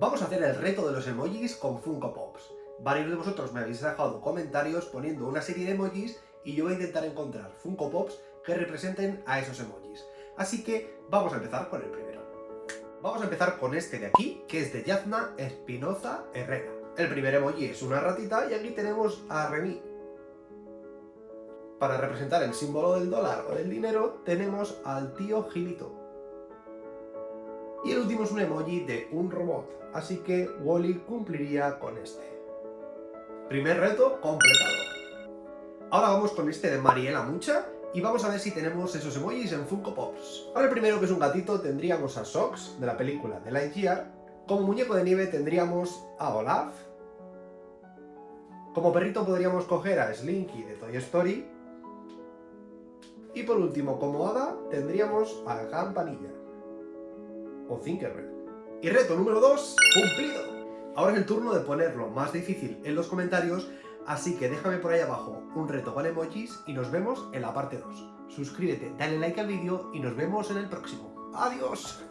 Vamos a hacer el reto de los emojis con Funko Pops. Varios de vosotros me habéis dejado comentarios poniendo una serie de emojis y yo voy a intentar encontrar Funko Pops que representen a esos emojis. Así que vamos a empezar con el primero. Vamos a empezar con este de aquí, que es de Yazna Espinoza Herrera. El primer emoji es una ratita y aquí tenemos a Remy. Para representar el símbolo del dólar o del dinero tenemos al tío Gilito. Y el último es un emoji de un robot, así que Wally cumpliría con este. Primer reto completado. Ahora vamos con este de Mariela Mucha y vamos a ver si tenemos esos emojis en Funko Pops. Para el primero, que es un gatito, tendríamos a Sox, de la película The Lightyear. Como muñeco de nieve tendríamos a Olaf. Como perrito podríamos coger a Slinky de Toy Story. Y por último, como hada, tendríamos a Campanilla o. Y reto número 2, cumplido. Ahora es el turno de ponerlo más difícil en los comentarios, así que déjame por ahí abajo un reto con emojis y nos vemos en la parte 2. Suscríbete, dale like al vídeo y nos vemos en el próximo. ¡Adiós!